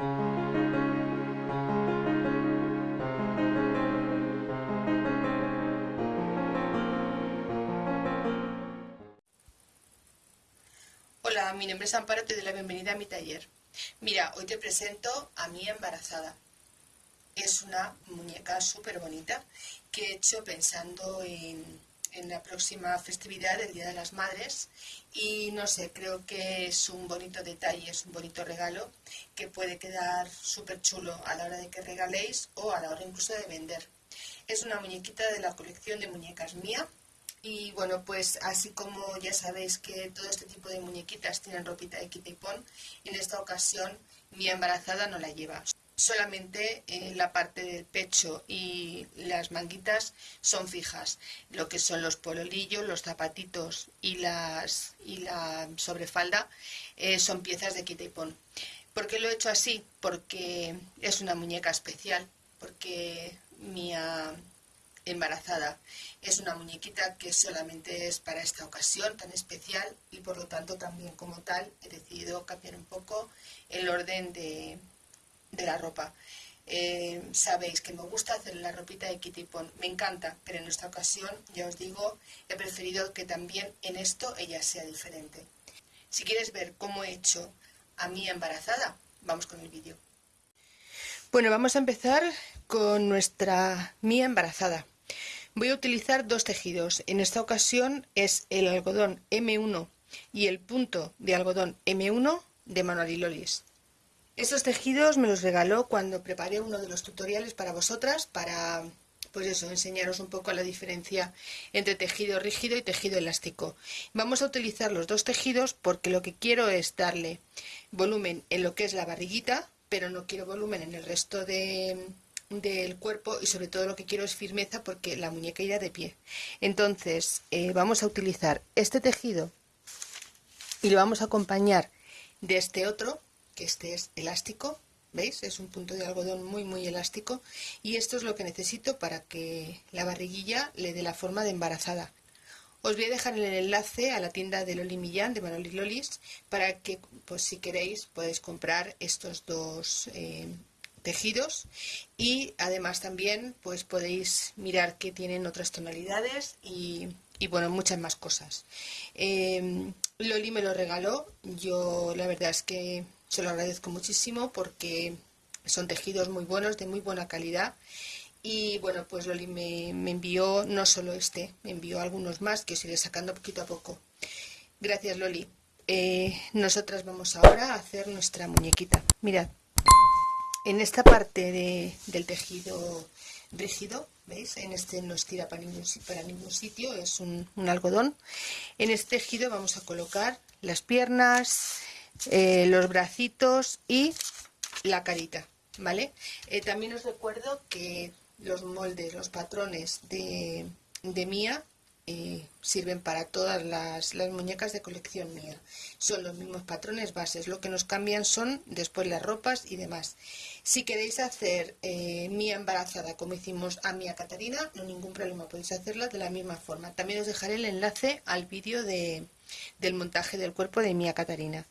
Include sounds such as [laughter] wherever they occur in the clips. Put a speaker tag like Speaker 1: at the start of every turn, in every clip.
Speaker 1: Hola, mi nombre es Amparo, te doy la bienvenida a mi taller. Mira, hoy te presento a mi embarazada. Es una muñeca súper bonita que he hecho pensando en, en la próxima festividad del Día de las Madres y no sé, creo que es un bonito detalle, es un bonito regalo que puede quedar súper chulo a la hora de que regaléis o a la hora incluso de vender. Es una muñequita de la colección de muñecas mía y bueno, pues así como ya sabéis que todo este tipo de muñequitas tienen ropita de quita y pon, en esta ocasión mi embarazada no la lleva. Solamente la parte del pecho y las manguitas son fijas. Lo que son los pololillos, los zapatitos y, las, y la sobrefalda eh, son piezas de quita y pon. ¿Por qué lo he hecho así? Porque es una muñeca especial, porque mi embarazada. Es una muñequita que solamente es para esta ocasión tan especial y por lo tanto también como tal he decidido cambiar un poco el orden de, la ropa. Eh, sabéis que me gusta hacer la ropita de Kitty Pon, me encanta, pero en esta ocasión, ya os digo, he preferido que también en esto ella sea diferente. Si quieres ver cómo he hecho a mi embarazada, vamos con el vídeo. Bueno, vamos a empezar con nuestra mía embarazada. Voy a utilizar dos tejidos. En esta ocasión es el algodón M1 y el punto de algodón M1 de Manuel y Lolis. Estos tejidos me los regaló cuando preparé uno de los tutoriales para vosotras para pues eso, enseñaros un poco la diferencia entre tejido rígido y tejido elástico. Vamos a utilizar los dos tejidos porque lo que quiero es darle volumen en lo que es la barriguita, pero no quiero volumen en el resto de, del cuerpo y sobre todo lo que quiero es firmeza porque la muñeca irá de pie. Entonces eh, vamos a utilizar este tejido y lo vamos a acompañar de este otro, este es elástico, ¿veis? Es un punto de algodón muy muy elástico y esto es lo que necesito para que la barriguilla le dé la forma de embarazada. Os voy a dejar el enlace a la tienda de Loli Millán, de Manoli Lolis, para que, pues si queréis, podéis comprar estos dos eh, tejidos y además también pues podéis mirar que tienen otras tonalidades y, bueno muchas más cosas em, Loli me lo regaló yo la verdad es que se lo agradezco muchísimo porque son tejidos muy buenos de muy buena calidad y bueno pues Loli me, envió no solo este me envió algunos más que os iré sacando poquito a poco gracias Loli eh, nosotras vamos ahora a hacer nuestra muñequita mirad en esta parte del tejido rígido, ¿veis? En este no estira para ningún, para ningún sitio, es un, algodón. En este tejido vamos a colocar las piernas, eh, los bracitos y la carita, ¿vale? Eh, también os recuerdo que los moldes, los patrones de, de Mía sirven para todas las, muñecas de colección mía. Son los mismos patrones bases, lo que nos cambian son después las ropas y demás. Si queréis hacer eh, mía embarazada como hicimos a Mía Catarina, no ningún problema, podéis hacerla de la misma forma. También os dejaré el enlace al vídeo de, del montaje del cuerpo de Mía Catarina.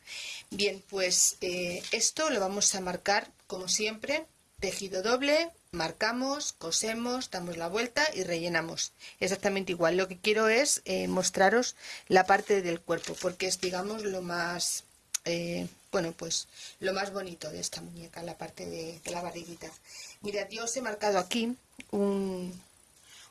Speaker 1: Bien, pues eh, esto lo vamos a marcar como siempre, tejido doble, marcamos, cosemos, damos la vuelta y rellenamos. Exactamente igual. Lo que quiero es eh, mostraros la parte del cuerpo, porque es, digamos, lo más, eh, bueno, pues lo más bonito de esta muñeca, la parte de, la barriguita. Mirad, yo os he marcado aquí un,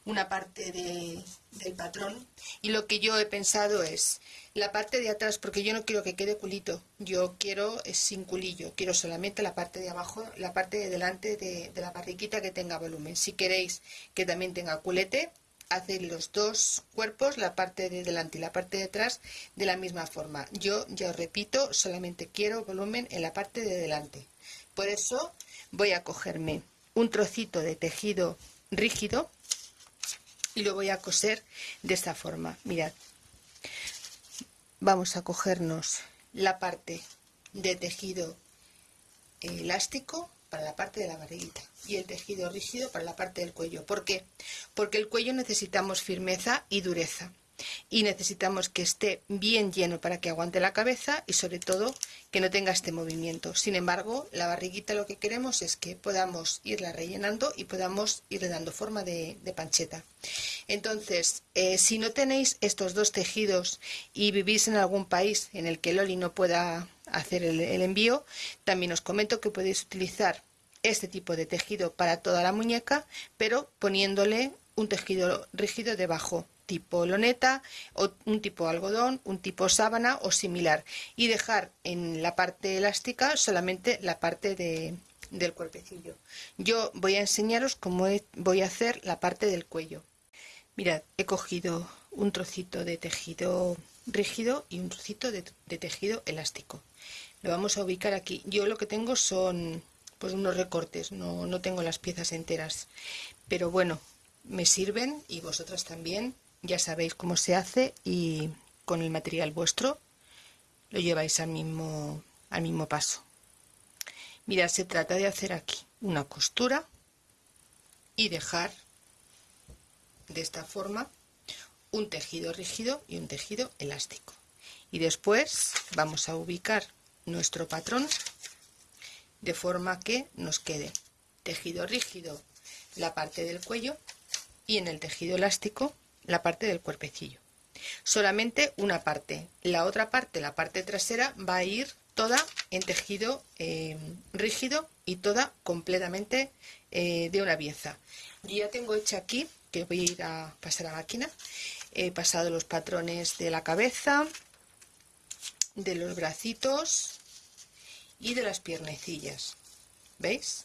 Speaker 1: una parte del patrón. Y lo que yo he pensado es la parte de atrás porque yo no quiero que quede culito. Yo quiero sin culillo. Quiero solamente la parte de abajo la parte de delante de, la barriguita que tenga volumen. Si queréis que también tenga culete haced los dos cuerpos la parte de delante y la parte de atrás de la misma forma. Yo ya os repito solamente quiero volumen en la parte de delante. Por eso voy a cogerme un trocito de tejido rígido y lo voy a coser de esta forma. Mirad. Vamos a cogernos la parte de tejido elástico para la parte de la barriguita y el tejido rígido para la parte del cuello. ¿por qué? porque el cuello necesitamos firmeza y dureza y necesitamos que esté bien lleno para que aguante la cabeza y sobre todo que no tenga este movimiento. Sin embargo, la barriguita lo que queremos es que podamos irla rellenando y podamos irle dando forma de, pancheta. Entonces, eh, si no tenéis estos dos tejidos y vivís en algún país en el que Loli no pueda hacer el, el envío, también os comento que podéis utilizar este tipo de tejido para toda la muñeca, pero poniéndole un tejido rígido debajo tipo loneta o un tipo algodón, un tipo sábana o similar y dejar en la parte elástica solamente la parte de, del cuerpecillo. Yo voy a enseñaros cómo voy a hacer la parte del cuello. Mirad, he cogido un trocito de tejido rígido y un trocito de, de tejido elástico. Lo vamos a ubicar aquí. Yo lo que tengo son pues unos recortes, no, no tengo las piezas enteras. Pero bueno, me sirven y vosotras también ya sabéis cómo se hace y con el material vuestro lo lleváis al mismo, al mismo paso. Mirad, se trata de hacer aquí una costura y dejar de esta forma un tejido rígido y un tejido elástico. Y después vamos a ubicar nuestro patrón de forma que nos quede tejido rígido la parte del cuello y en el tejido elástico la parte del cuerpecillo. Solamente una parte. La otra parte, la parte trasera, va a ir toda en tejido eh, rígido y toda completamente eh, de una pieza. Ya tengo hecha aquí, que voy a ir a pasar a máquina, he pasado los patrones de la cabeza, de los bracitos y de las piernecillas. ¿Veis?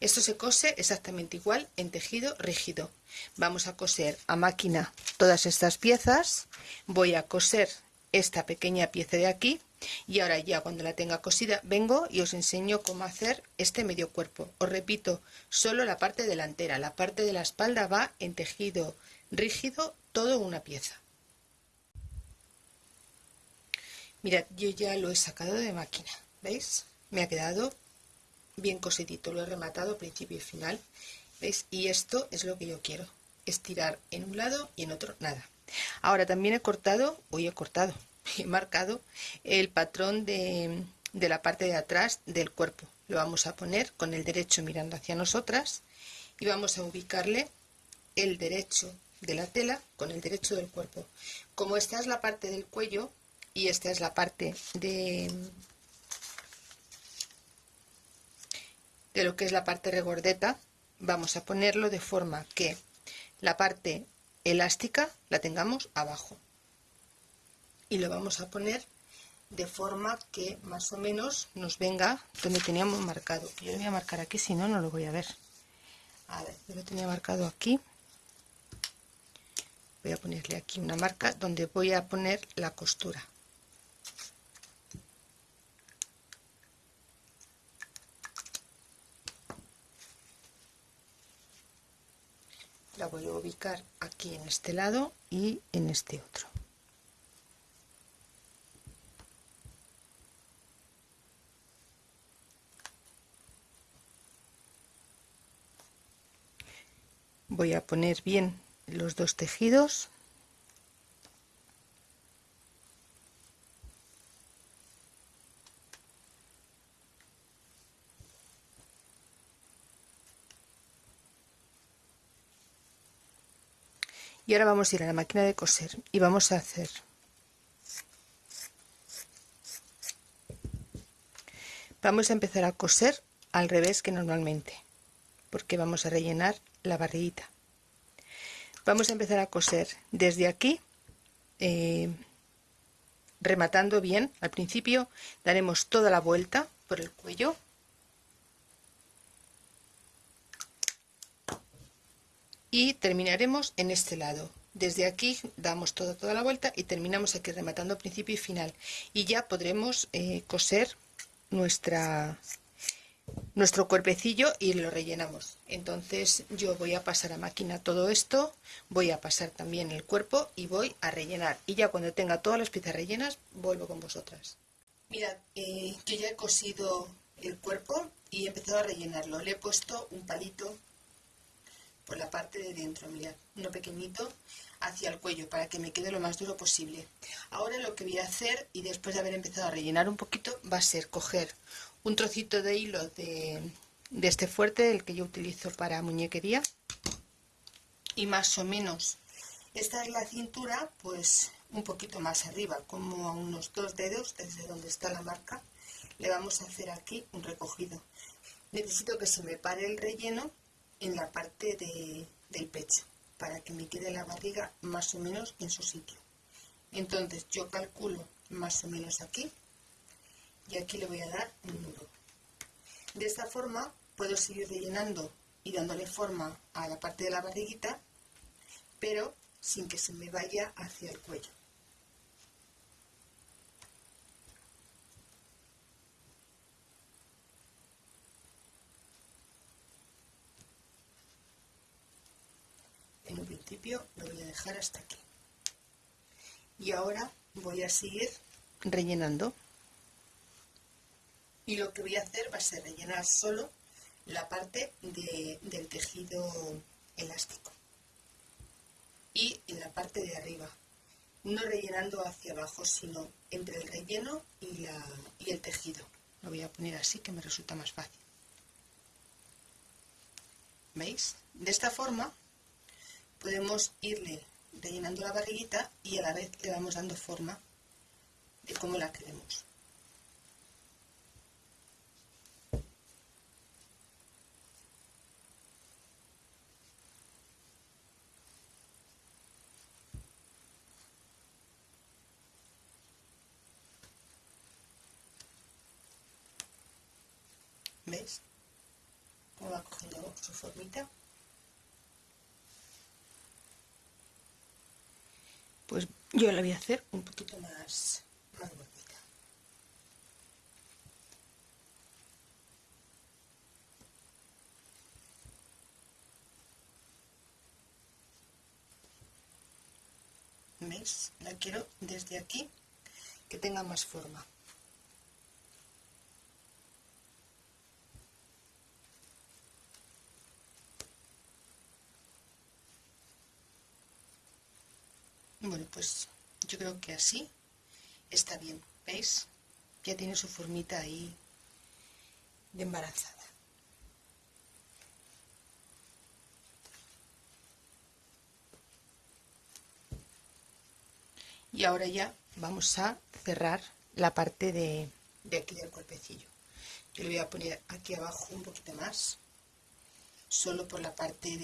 Speaker 1: Esto se cose exactamente igual en tejido rígido. Vamos a coser a máquina todas estas piezas. Voy a coser esta pequeña pieza de aquí y ahora ya cuando la tenga cosida vengo y os enseño cómo hacer este medio cuerpo. Os repito, solo la parte delantera, la parte de la espalda va en tejido rígido, todo una pieza. Mirad, yo ya lo he sacado de máquina, ¿veis? Me ha quedado bien cosidito, lo he rematado principio y final, ¿veis? Y esto es lo que yo quiero, estirar en un lado y en otro nada. Ahora también he cortado, hoy he cortado, [laughs] he marcado el patrón de, de la parte de atrás del cuerpo. Lo vamos a poner con el derecho mirando hacia nosotras y vamos a ubicarle el derecho de la tela con el derecho del cuerpo. Como esta es la parte del cuello y esta es la parte de, de lo que es la parte regordeta, vamos a ponerlo de forma que la parte elástica la tengamos abajo. Y lo vamos a poner de forma que más o menos nos venga donde teníamos marcado. Yo lo voy a marcar aquí, si no, no lo voy a ver. A ver, yo lo tenía marcado aquí. Voy a ponerle aquí una marca donde voy a poner la costura. la vuelvo a ubicar aquí en este lado y en este otro. Voy a poner bien los dos tejidos y ahora vamos a ir a la máquina de coser y vamos a hacer vamos a empezar a coser al revés que normalmente porque vamos a rellenar la barriguita. Vamos a empezar a coser desde aquí eh, rematando bien. Al principio daremos toda la vuelta por el cuello y terminaremos en este lado. Desde aquí damos toda, toda la vuelta y terminamos aquí rematando principio y final. Y ya podremos eh, coser nuestra nuestro cuerpecillo y lo rellenamos. Entonces yo voy a pasar a máquina todo esto voy a pasar también el cuerpo y voy a rellenar. Y ya cuando tenga todas las piezas rellenas vuelvo con vosotras. Mirad eh, yo ya he cosido el cuerpo y he empezado a rellenarlo. Le he puesto un palito por la parte de dentro, mirad, uno pequeñito hacia el cuello para que me quede lo más duro posible. Ahora lo que voy a hacer, y después de haber empezado a rellenar un poquito, va a ser coger un trocito de hilo de, de este fuerte, el que yo utilizo para muñequería, y más o menos, esta es la cintura, pues un poquito más arriba, como a unos dos dedos desde donde está la marca, le vamos a hacer aquí un recogido. Necesito que se me pare el relleno en la parte del pecho para que me quede la barriga más o menos en su sitio. Entonces yo calculo más o menos aquí y aquí le voy a dar un nudo. De esta forma puedo seguir rellenando y dándole forma a la parte de la barriguita, pero sin que se me vaya hacia el cuello. en un principio lo voy a dejar hasta aquí. Y ahora voy a seguir rellenando. y lo que voy a hacer va a ser rellenar solo la parte del tejido elástico y en la parte de arriba. No rellenando hacia abajo sino entre el relleno y, la, y el tejido. Lo voy a poner así que me resulta más fácil. ¿veis? de esta forma podemos irle rellenando la barriguita y a la vez le vamos dando forma de cómo la queremos. ¿Veis? Cómo va cogiendo su formita. Pues yo la voy a hacer un poquito más, más. ¿Veis? La quiero desde aquí que tenga más forma. Bueno, pues yo creo que así está bien. ¿Veis? Ya tiene su formita ahí de embarazada. Y ahora ya vamos a cerrar la parte de, aquí del cuerpecillo. Yo le voy a poner aquí abajo un poquito más, solo por la parte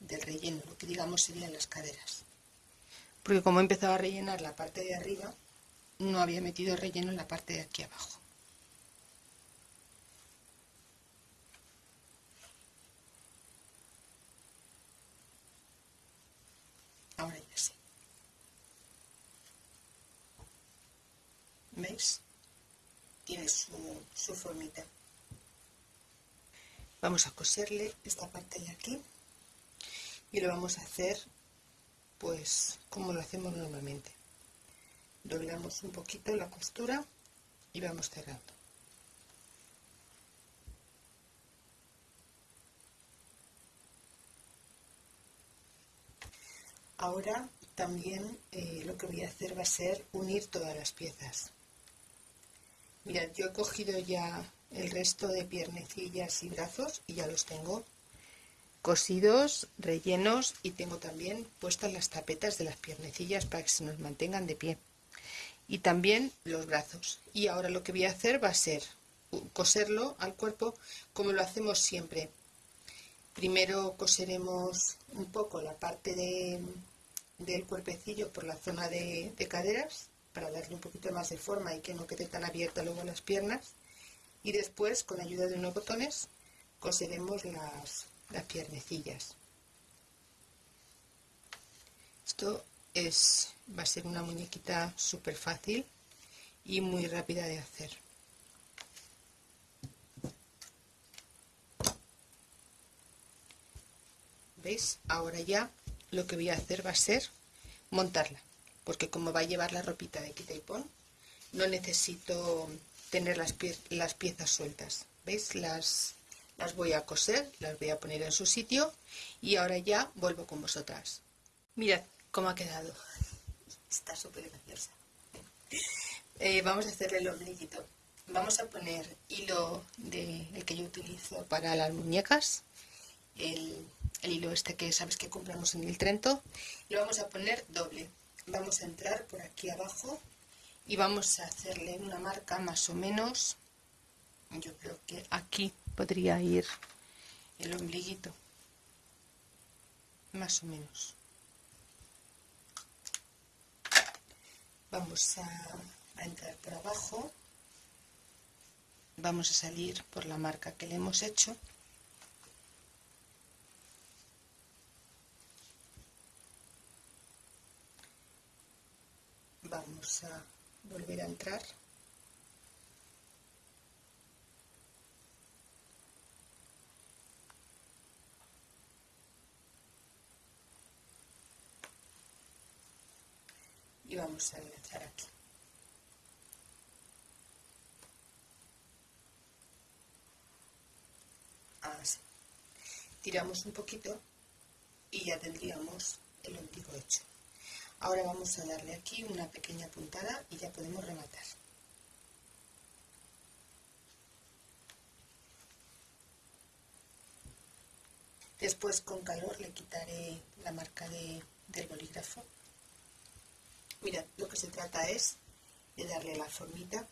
Speaker 1: del relleno, lo que digamos serían las caderas porque como he empezado a rellenar la parte de arriba, no había metido relleno en la parte de aquí abajo. Ahora ya sí. ¿Veis? Tiene su, su formita. Vamos a coserle esta parte de aquí y lo vamos a hacer pues como lo hacemos normalmente doblamos un poquito la costura y vamos cerrando. Ahora también eh, lo que voy a hacer va a ser unir todas las piezas. Mirad yo he cogido ya el resto de piernecillas y brazos y ya los tengo cosidos, rellenos y tengo también puestas las tapetas de las piernecillas para que se nos mantengan de pie. Y también los brazos. Y ahora lo que voy a hacer va a ser coserlo al cuerpo como lo hacemos siempre. Primero coseremos un poco la parte de, del cuerpecillo por la zona de, de caderas para darle un poquito más de forma y que no quede tan abierta luego las piernas. Y después con ayuda de unos botones coseremos las, las piernecillas. Esto es, va a ser una muñequita súper fácil y muy rápida de hacer. ¿Veis? Ahora ya lo que voy a hacer va a ser montarla, porque como va a llevar la ropita de quita y pon, no necesito tener las, las piezas sueltas. ¿Veis? Las, las voy a coser, las voy a poner en su sitio y ahora ya vuelvo con vosotras. Mirad cómo ha quedado. [laughs] Está súper graciosa. Eh, vamos a hacerle el ombliguito. Vamos a poner hilo de, el que yo utilizo para las muñecas, el, el hilo este que sabes que compramos en el Trento, lo vamos a poner doble. Vamos a entrar por aquí abajo y vamos a hacerle una marca más o menos, yo creo que aquí podría ir el ombliguito, más o menos. Vamos a, entrar por abajo, vamos a salir por la marca que le hemos hecho. Vamos a volver a entrar y vamos a enganchar aquí así tiramos un poquito y ya tendríamos el ombligo hecho Ahora vamos a darle aquí una pequeña puntada y ya podemos rematar. Después con calor le quitaré la marca del bolígrafo. Mirad, lo que se trata es de darle la formita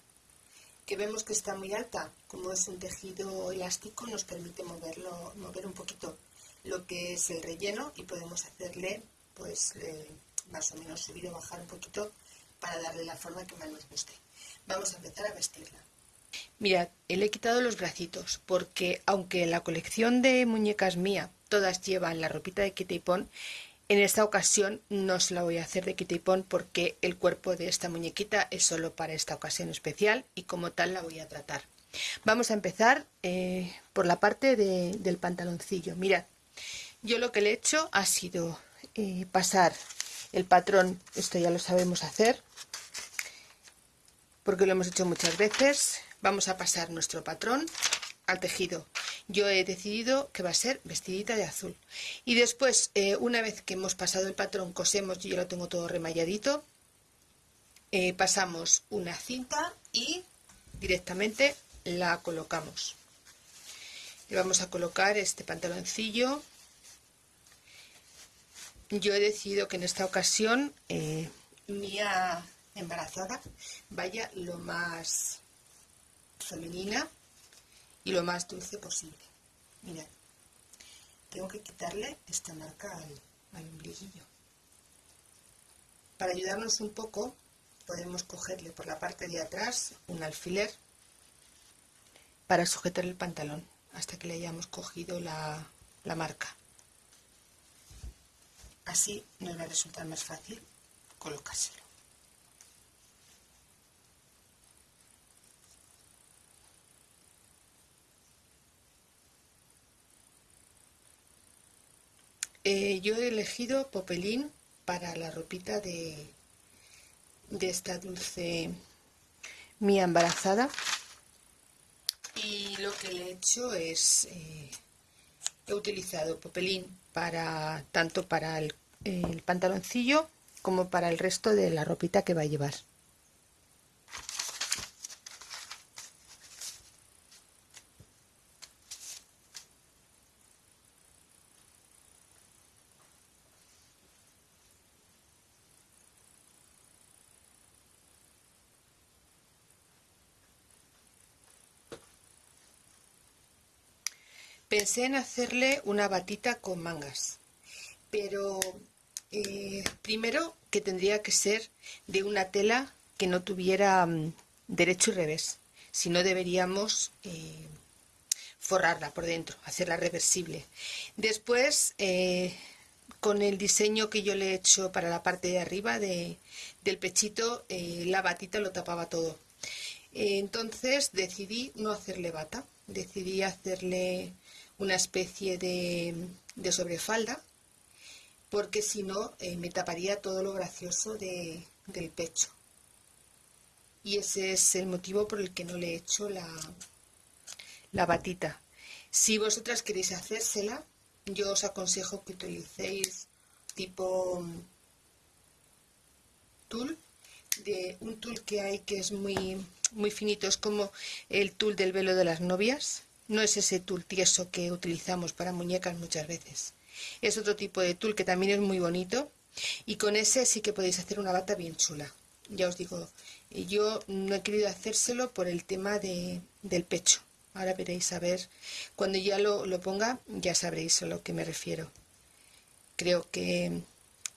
Speaker 1: que vemos que está muy alta, como es un tejido elástico nos permite moverlo, mover un poquito lo que es el relleno y podemos hacerle pues eh, más o menos subir o bajar un poquito para darle la forma que más nos guste. Vamos a empezar a vestirla. Mirad, le he quitado los bracitos porque aunque la colección de muñecas mía todas llevan la ropita de Kitty en esta ocasión no se la voy a hacer de Kitty porque el cuerpo de esta muñequita es solo para esta ocasión especial y como tal la voy a tratar. Vamos a empezar eh, por la parte del pantaloncillo. Mirad, yo lo que le he hecho ha sido eh, pasar el patrón, esto ya lo sabemos hacer, porque lo hemos hecho muchas veces. Vamos a pasar nuestro patrón al tejido. Yo he decidido que va a ser vestidita de azul. Y después, eh, una vez que hemos pasado el patrón, cosemos, yo lo tengo todo remalladito, eh, pasamos una cinta y directamente la colocamos. Le vamos a colocar este pantaloncillo yo he decidido que en esta ocasión eh, mía embarazada vaya lo más femenina y lo más dulce posible. Mirad, tengo que quitarle esta marca al, al ombliguillo. Para ayudarnos un poco, podemos cogerle por la parte de atrás un alfiler para sujetar el pantalón hasta que le hayamos cogido la, la marca. Así nos va a resultar más fácil colocárselo. Eh, yo he elegido popelín para la ropita de, de esta dulce mía embarazada y lo que le he hecho es eh, he utilizado popelín para tanto para el, el pantaloncillo como para el resto de la ropita que va a llevar. Pensé en hacerle una batita con mangas, pero eh, primero que tendría que ser de una tela que no tuviera mm, derecho y revés, si no deberíamos eh, forrarla por dentro, hacerla reversible. Después, eh, con el diseño que yo le he hecho para la parte de arriba del pechito, la batita lo tapaba todo. entonces decidí no hacerle bata, decidí hacerle una especie de, sobrefalda, porque si no eh, me taparía todo lo gracioso del pecho. Y ese es el motivo por el que no le he hecho la, la batita. Si vosotras queréis hacérsela, yo os aconsejo que utilicéis tipo tul, de un tul que hay que es muy, muy finito, es como el tul del velo de las novias, no es ese tul tieso que utilizamos para muñecas muchas veces. Es otro tipo de tul que también es muy bonito y con ese sí que podéis hacer una bata bien chula. Ya os digo, yo no he querido hacérselo por el tema de, del pecho. Ahora veréis a ver, cuando ya lo, lo ponga ya sabréis a lo que me refiero. Creo que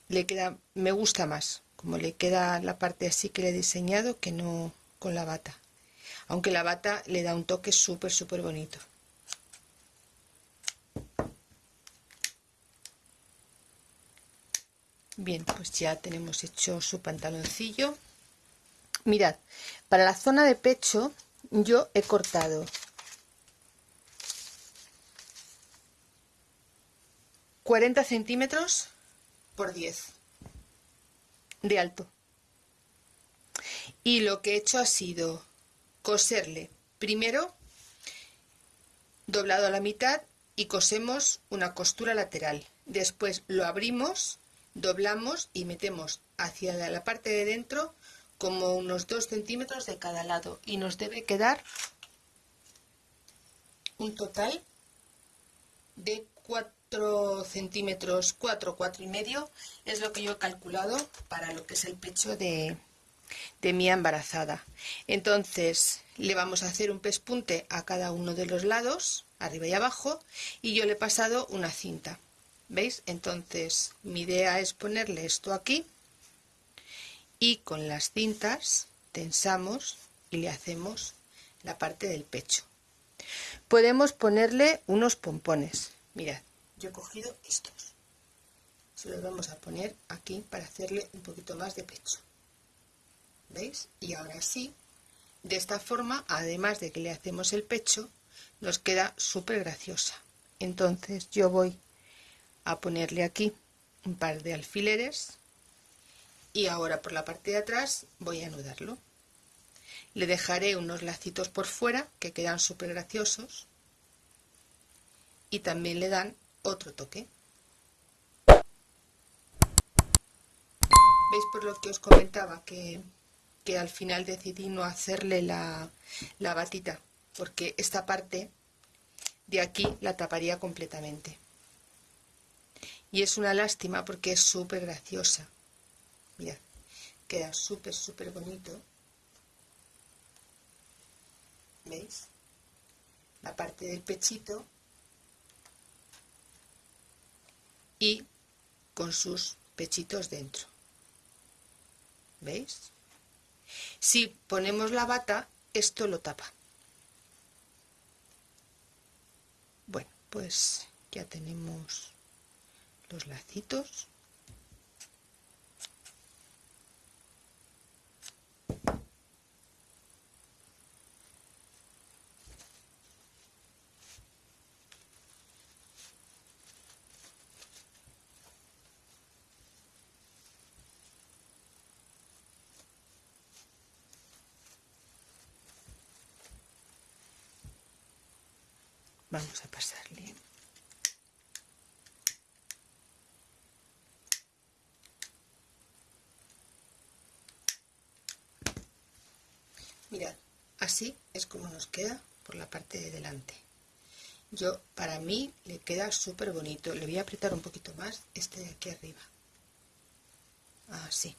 Speaker 1: le queda, me gusta más, como le queda la parte así que le he diseñado que no con la bata. Aunque la bata le da un toque súper, súper bonito. Bien, pues ya tenemos hecho su pantaloncillo. Mirad, para la zona de pecho yo he cortado 40 centímetros por 10 de alto. Y lo que he hecho ha sido coserle primero doblado a la mitad y cosemos una costura lateral. Después lo abrimos, doblamos y metemos hacia la parte de dentro como unos 2 centímetros de cada lado y nos debe quedar un total de 4 centímetros, 4, 4 y medio, es lo que yo he calculado para lo que es el pecho de, de mi embarazada. Entonces le vamos a hacer un pespunte a cada uno de los lados, arriba y abajo, y yo le he pasado una cinta. ¿Veis? Entonces mi idea es ponerle esto aquí y con las cintas tensamos y le hacemos la parte del pecho. Podemos ponerle unos pompones. Mirad, yo he cogido estos se los vamos a poner aquí para hacerle un poquito más de pecho ¿veis? y ahora sí de esta forma además de que le hacemos el pecho nos queda súper graciosa entonces yo voy a ponerle aquí un par de alfileres y ahora por la parte de atrás voy a anudarlo le dejaré unos lacitos por fuera que quedan súper graciosos y también le dan otro toque. ¿Veis por lo que os comentaba que, que al final decidí no hacerle la, la batita? Porque esta parte de aquí la taparía completamente. Y es una lástima porque es súper graciosa. Mirad, queda súper, súper bonito. ¿Veis? La parte del pechito y con sus pechitos dentro. ¿Veis? Si ponemos la bata, esto lo tapa. Bueno, pues ya tenemos los lacitos. Vamos a pasarle. Mirad así es como nos queda por la parte de delante. Yo para mí le queda súper bonito le voy a apretar un poquito más este de aquí arriba. Así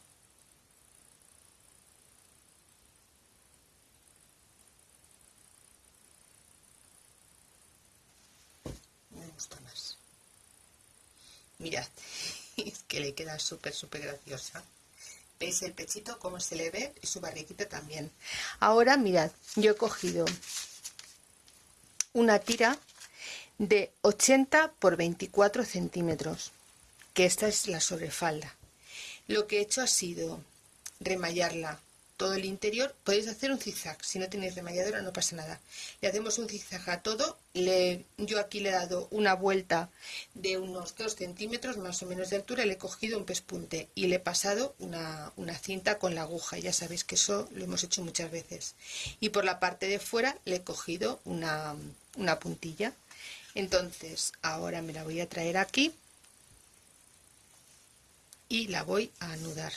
Speaker 1: más. Mirad, [laughs] es que le queda súper, súper graciosa. ¿Veis el pechito como se le ve? Y su barriguita también. Ahora, mirad, yo he cogido una tira de 80 por 24 centímetros, que esta es la sobrefalda. Lo que he hecho ha sido remallarla todo el interior, podéis hacer un zigzag, si no tenéis remalladora no pasa nada. Le hacemos un zigzag a todo, le, yo aquí le he dado una vuelta de unos 2 centímetros más o menos de altura, le he cogido un pespunte y le he pasado una, cinta con la aguja, ya sabéis que eso lo hemos hecho muchas veces. Y por la parte de fuera le he cogido una, una puntilla. entonces ahora me la voy a traer aquí y la voy a anudar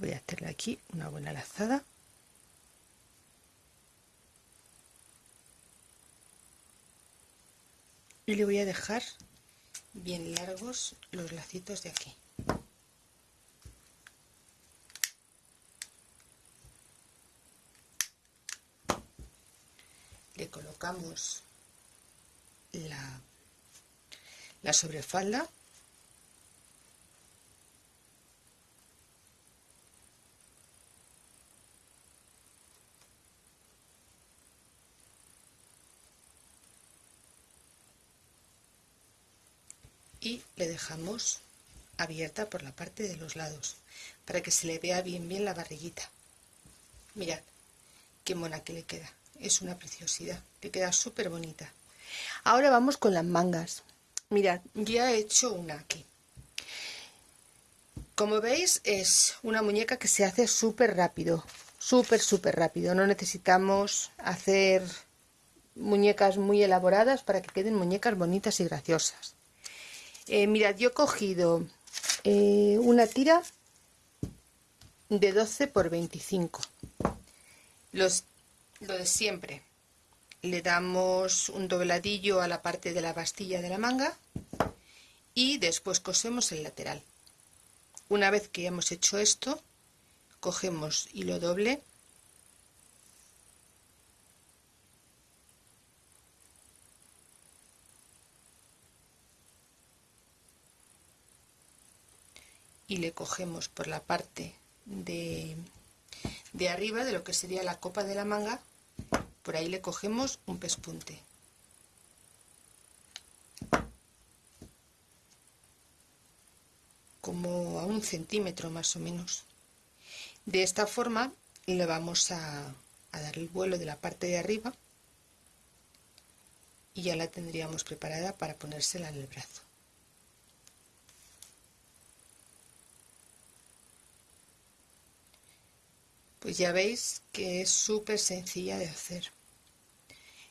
Speaker 1: voy a hacerle aquí una buena lazada. Y le voy a dejar bien largos los lacitos de aquí. Le colocamos la, la sobrefalda dejamos abierta por la parte de los lados para que se le vea bien bien la barriguita. Mirad qué mona que le queda. Es una preciosidad le queda súper bonita ahora vamos con las mangas. Mirad ya he hecho una aquí. Como veis es una muñeca que se hace súper rápido súper súper rápido. No necesitamos hacer muñecas muy elaboradas para que queden muñecas bonitas y graciosas eh, mirad, yo he cogido eh, una tira de 12 por 25. Los, lo de siempre. Le damos un dobladillo a la parte de la bastilla de la manga y después cosemos el lateral. Una vez que hemos hecho esto, cogemos hilo doble y le cogemos por la parte de, de arriba de lo que sería la copa de la manga por ahí le cogemos un pespunte. Como a un centímetro más o menos. De esta forma le vamos a, a dar el vuelo de la parte de arriba y ya la tendríamos preparada para ponérsela en el brazo pues ya veis que es súper sencilla de hacer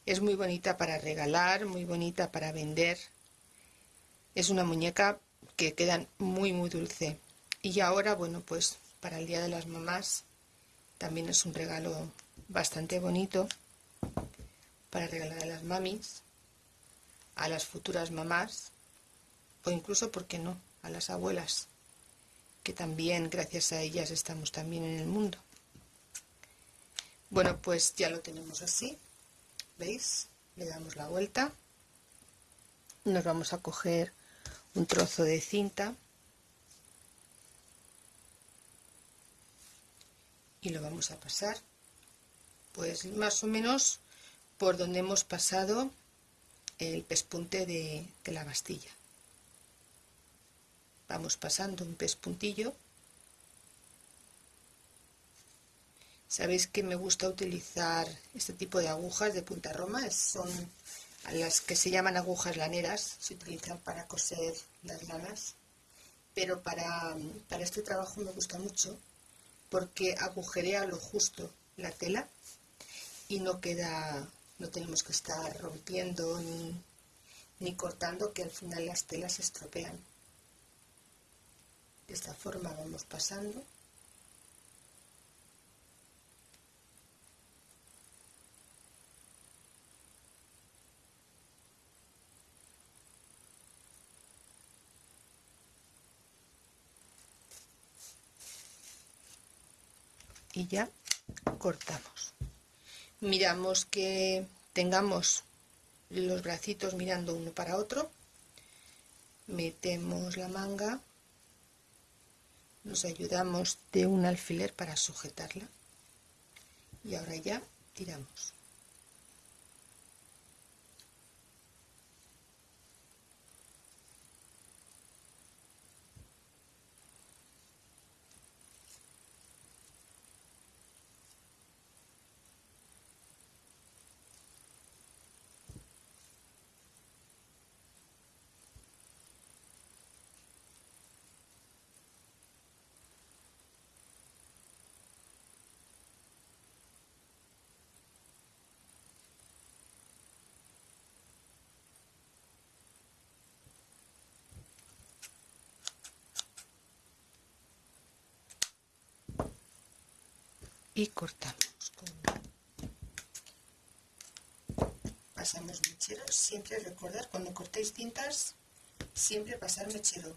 Speaker 1: es muy bonita para regalar muy bonita para vender es una muñeca que quedan muy muy dulce y ahora bueno pues para el día de las mamás también es un regalo bastante bonito para regalar a las mamis a las futuras mamás o incluso, ¿por qué no?, a las abuelas, que también gracias a ellas estamos también en el mundo. Bueno, pues ya lo tenemos así, ¿veis? Le damos la vuelta, nos vamos a coger un trozo de cinta y lo vamos a pasar, pues más o menos por donde hemos pasado el pespunte de, la bastilla. Vamos pasando un pespuntillo Sabéis que me gusta utilizar este tipo de agujas de punta roma, son las que se llaman agujas laneras, se utilizan para coser las lanas, pero para, para este trabajo me gusta mucho porque agujerea lo justo la tela y no queda, no tenemos que estar rompiendo ni, ni cortando que al final las telas se estropean. De esta forma vamos pasando y ya cortamos. Miramos que tengamos los bracitos mirando uno para otro. Metemos la manga. Nos ayudamos de un alfiler para sujetarla. Y ahora ya tiramos y cortamos pasamos mechero siempre recordar cuando cortéis cintas siempre pasar mechero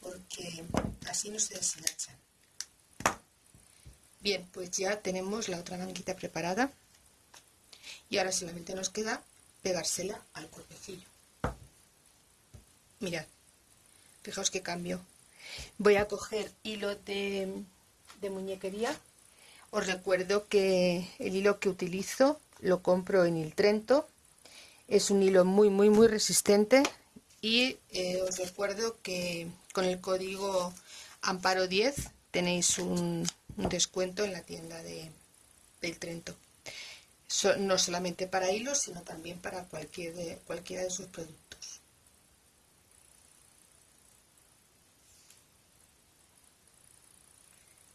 Speaker 1: porque así no se deshilachan. Bien pues ya tenemos la otra manguita preparada y ahora solamente nos queda pegársela al cuerpecillo mirad fijaos que cambio. Voy a coger hilo de, de muñequería os recuerdo que el hilo que utilizo lo compro en el Trento. Es un hilo muy muy muy resistente y eh, os recuerdo que con el código amparo 10 tenéis un, descuento en la tienda de, del Trento. No solamente para hilos sino también para cualquier de, cualquiera de sus productos.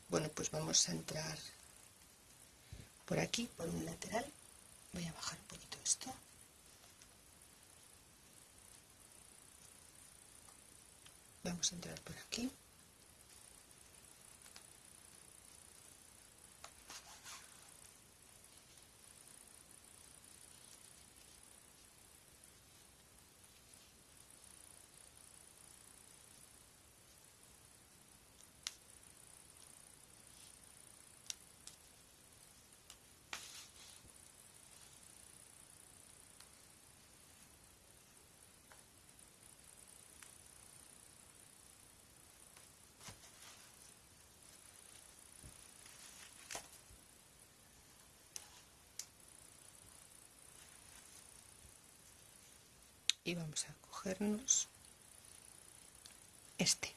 Speaker 1: Bueno pues vamos a entrar por aquí por un lateral. Voy a bajar un poquito esto. Vamos a entrar por aquí y vamos a cogernos este.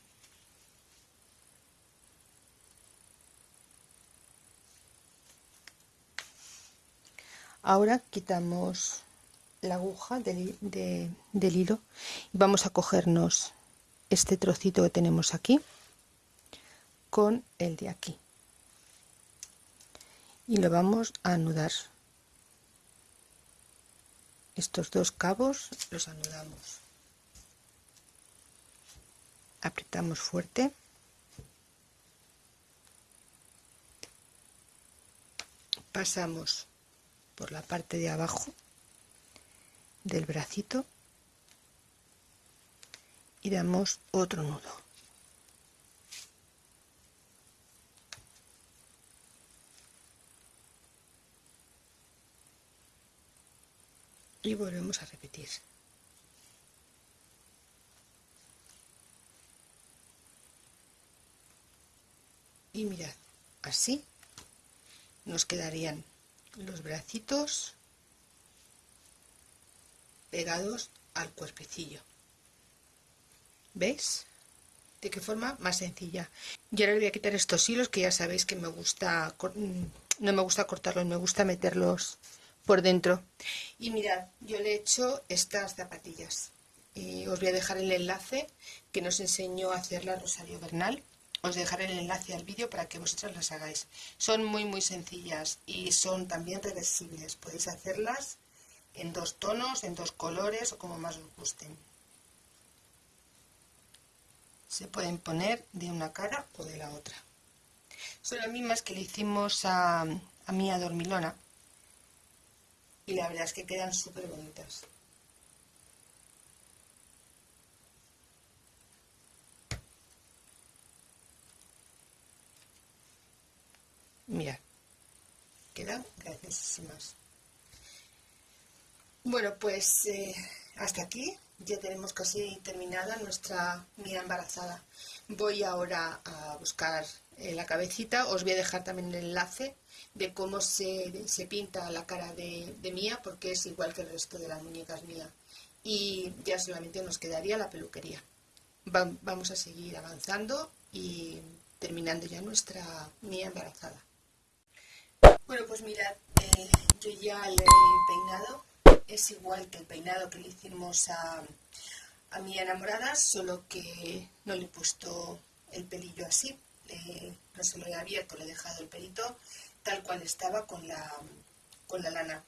Speaker 1: Ahora quitamos la aguja del, del hilo y vamos a cogernos este trocito que tenemos aquí con el de aquí. Y lo vamos a anudar estos dos cabos los anudamos. Apretamos fuerte. Pasamos por la parte de abajo del bracito y damos otro nudo y volvemos a repetir. Y mirad así nos quedarían los bracitos pegados al cuerpecillo. ¿veis? de qué forma más sencilla. Y ahora voy a quitar estos hilos que ya sabéis que me gusta no me gusta cortarlos me gusta meterlos por dentro. Y mirad, yo le he hecho estas zapatillas. Y os voy a dejar el enlace que nos enseñó a hacerla Rosario Bernal. Os dejaré el enlace al vídeo para que vosotros las hagáis. Son muy muy sencillas y son también reversibles. Podéis hacerlas en dos tonos, en dos colores o como más os gusten. Se pueden poner de una cara o de la otra. Son las mismas que le hicimos a, a Mía Dormilona y la verdad es que quedan súper bonitas. Mirad, quedan graciosísimas. Bueno, pues eh, hasta aquí ya tenemos casi terminada nuestra mía embarazada. Voy ahora a buscar eh, la cabecita, os voy a dejar también el enlace de cómo se, pinta la cara de, Mía, porque es igual que el resto de las muñecas Mía. Y ya solamente nos quedaría la peluquería. vamos a seguir avanzando y terminando ya nuestra Mía embarazada. Bueno, pues mirad, eh, yo ya le he peinado. Es igual que el peinado que le hicimos a, a mi enamorada, solo que no le he puesto el pelillo así. no se lo he abierto, le he dejado el pelito tal cual estaba con la, con la lana,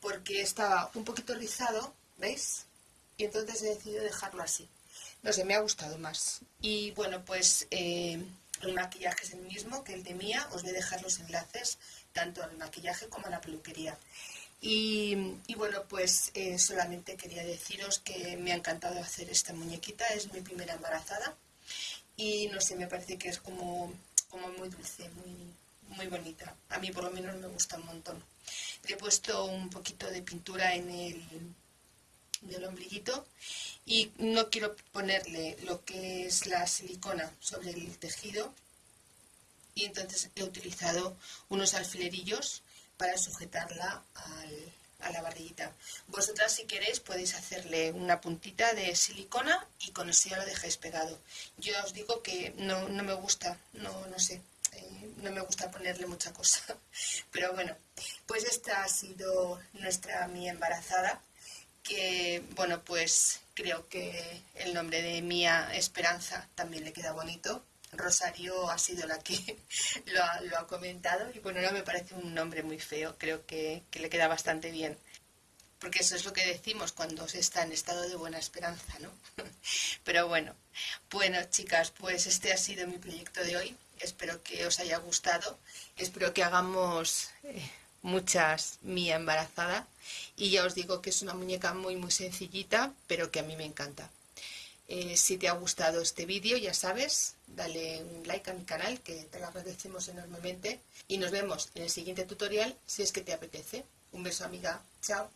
Speaker 1: porque estaba un poquito rizado, ¿veis? Y entonces he decidido dejarlo así. No sé, me ha gustado más. Y bueno, pues eh, El maquillaje es el mismo que el de Mía, os voy a dejar los enlaces tanto al maquillaje como a la peluquería. Y, bueno, pues eh, solamente quería deciros que me ha encantado hacer esta muñequita, es mi primera embarazada y no sé, me parece que es como, como muy dulce, muy, muy bonita. A mí por lo menos me gusta un montón. He puesto un poquito de pintura en el del y no quiero ponerle lo que es la silicona sobre el tejido y entonces he utilizado unos alfilerillos para sujetarla a la barriguita. Vosotras si queréis podéis hacerle una puntita de silicona y con eso ya lo dejáis pegado. Yo os digo que no, me gusta, no, no sé, eh, no me gusta ponerle mucha cosa. [laughs] Pero bueno, pues esta ha sido nuestra mi embarazada, que bueno, pues creo que el nombre de Mía Esperanza también le queda bonito Rosario ha sido la que [laughs] lo ha, comentado y bueno, no me parece un nombre muy feo, creo que, le queda bastante bien. Porque eso es lo que decimos cuando se está en estado de buena esperanza, ¿no? [laughs] Pero bueno, bueno chicas, pues este ha sido mi proyecto de hoy. Espero que os haya gustado. Espero que hagamos eh, muchas mía embarazada. Y ya os digo que es una muñeca muy muy sencillita, pero que a mí me encanta. Eh, si te ha gustado este vídeo, ya sabes, dale un like a mi canal, que te lo agradecemos enormemente. Y nos vemos en el siguiente tutorial, si es que te apetece. Un beso, amiga. Chao.